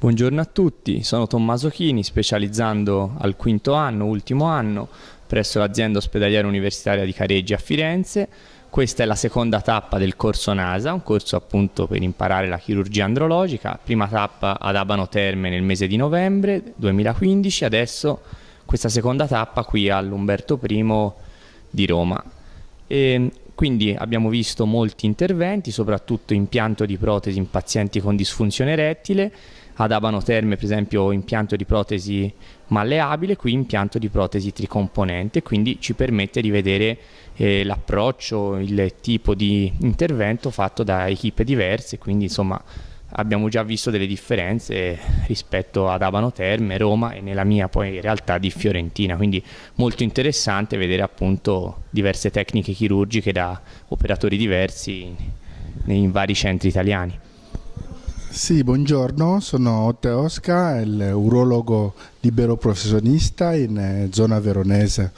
Buongiorno a tutti, sono Tommaso Chini, specializzando al quinto anno, ultimo anno, presso l'azienda ospedaliera universitaria di Careggi a Firenze. Questa è la seconda tappa del corso NASA, un corso appunto per imparare la chirurgia andrologica. Prima tappa ad Abano Terme nel mese di novembre 2015, adesso questa seconda tappa qui all'Umberto I di Roma. E quindi abbiamo visto molti interventi, soprattutto impianto di protesi in pazienti con disfunzione erettile, ad Abano Terme per esempio impianto di protesi malleabile, qui impianto di protesi tricomponente, quindi ci permette di vedere eh, l'approccio, il tipo di intervento fatto da equipe diverse, quindi insomma abbiamo già visto delle differenze rispetto ad Abano Terme, Roma e nella mia poi in realtà di Fiorentina, quindi molto interessante vedere appunto diverse tecniche chirurgiche da operatori diversi in, in vari centri italiani. Sì, buongiorno, sono Otte Osca, il urologo libero professionista in eh, zona veronese.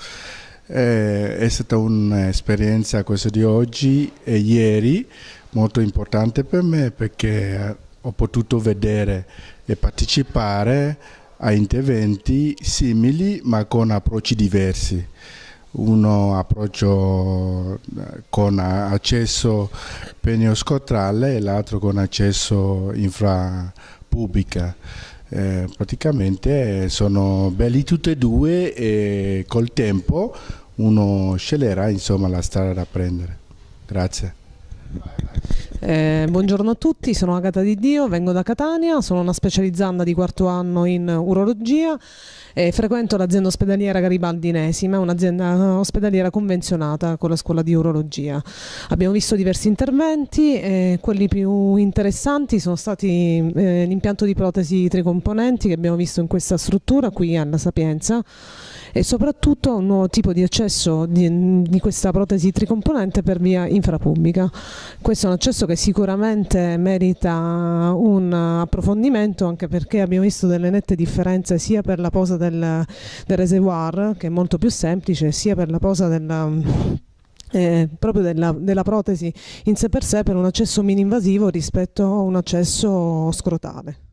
Eh, è stata un'esperienza questa di oggi e ieri molto importante per me perché ho potuto vedere e partecipare a interventi simili ma con approcci diversi uno approccio eh, con accesso penioscotrale e l'altro con accesso infrapubblica. Eh, praticamente sono belli tutti e due e col tempo uno sceglierà insomma, la strada da prendere. Grazie. Eh, buongiorno a tutti, sono Agata Di Dio, vengo da Catania, sono una specializzanda di quarto anno in urologia e frequento l'azienda ospedaliera Garibaldi Inesima, un'azienda ospedaliera convenzionata con la scuola di urologia. Abbiamo visto diversi interventi e quelli più interessanti sono stati eh, l'impianto di protesi tricomponenti che abbiamo visto in questa struttura qui alla Sapienza e soprattutto un nuovo tipo di accesso di, di questa protesi tricomponente per via infrapubblica. Questo è un accesso che sicuramente merita un approfondimento anche perché abbiamo visto delle nette differenze sia per la posa del, del reservoir che è molto più semplice sia per la posa del eh, proprio della, della, protesi in sé per sé per un accesso mini invasivo rispetto a un accesso scrotale.